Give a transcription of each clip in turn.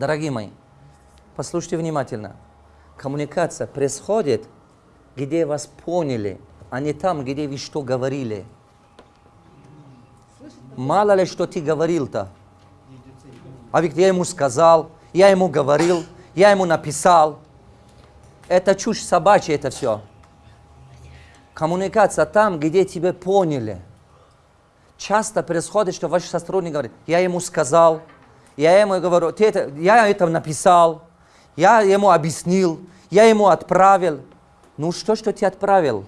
Дорогие мои, послушайте внимательно. Коммуникация происходит, где вас поняли, а не там, где вы что говорили. Мало ли, что ты говорил-то. А ведь я ему сказал, я ему говорил, я ему написал. Это чушь собачья, это все. Коммуникация там, где тебя поняли. Часто происходит, что ваш сотрудник говорит, я ему сказал, я ему говорю, ты это, я это написал, я ему объяснил, я ему отправил. Ну что, что ты отправил?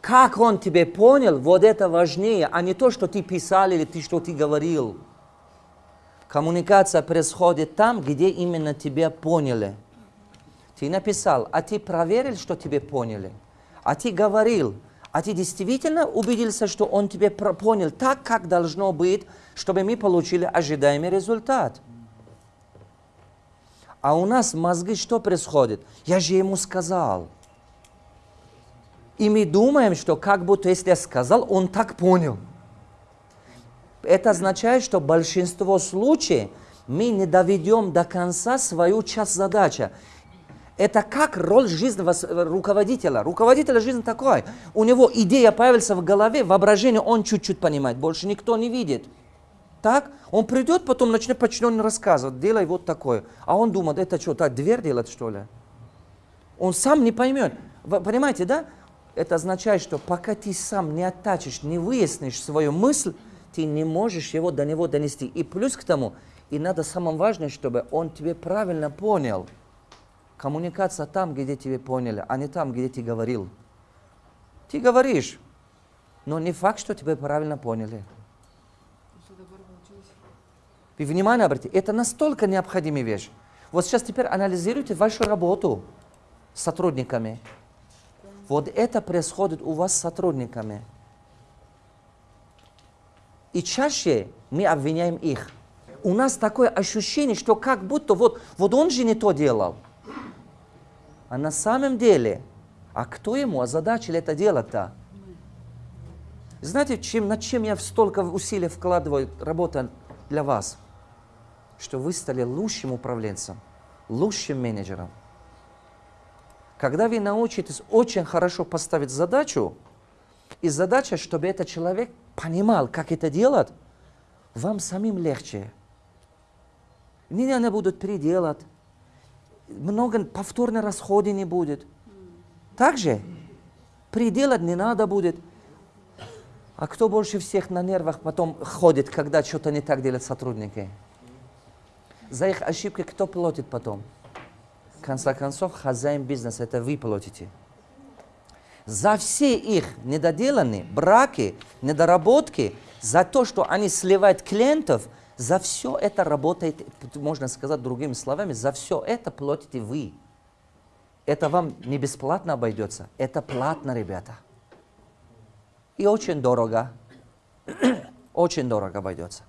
Как он тебе понял, вот это важнее, а не то, что ты писал или ты, что ты говорил. Коммуникация происходит там, где именно тебя поняли. Ты написал, а ты проверил, что тебе поняли. А ты говорил, а ты действительно убедился, что он тебе понял так, как должно быть, чтобы мы получили ожидаемый результат. А у нас мозги что происходит? Я же ему сказал. И мы думаем, что как будто если я сказал, он так понял. Это означает, что большинство случаев мы не доведем до конца свою часть задачи. Это как роль жизни руководителя. Руководителя жизни такой. У него идея появится в голове, воображение он чуть-чуть понимает, больше никто не видит. Так? Он придет, потом начнет почнет рассказывать, делай вот такое. А он думает, это что, так дверь делать что ли? Он сам не поймет. Вы понимаете, да? Это означает, что пока ты сам не оттачишь, не выяснишь свою мысль, ты не можешь его до него донести. И плюс к тому, и надо самое важное, чтобы он тебе правильно понял. Коммуникация там, где тебе поняли, а не там, где ты говорил. Ты говоришь, но не факт, что тебе правильно поняли. Вы внимание обратите, это настолько необходимая вещь. Вот сейчас теперь анализируйте вашу работу с сотрудниками. Вот это происходит у вас с сотрудниками. И чаще мы обвиняем их. У нас такое ощущение, что как будто вот, вот он же не то делал. А на самом деле, а кто ему озадачил это дело-то? Знаете, чем, над чем я столько усилий вкладываю, работа для вас? Что вы стали лучшим управленцем, лучшим менеджером. Когда вы научитесь очень хорошо поставить задачу, и задача, чтобы этот человек понимал, как это делать, вам самим легче. Не будут переделать. Много повторных расходов не будет. Также переделать не надо будет. А кто больше всех на нервах потом ходит, когда что-то не так делают сотрудники? За их ошибки кто платит потом? В конце концов, хозяин бизнеса, это вы платите. За все их недоделанные браки, недоработки, за то, что они сливают клиентов, за все это работает, можно сказать другими словами, за все это платите вы. Это вам не бесплатно обойдется, это платно, ребята. И очень дорого, очень дорого обойдется.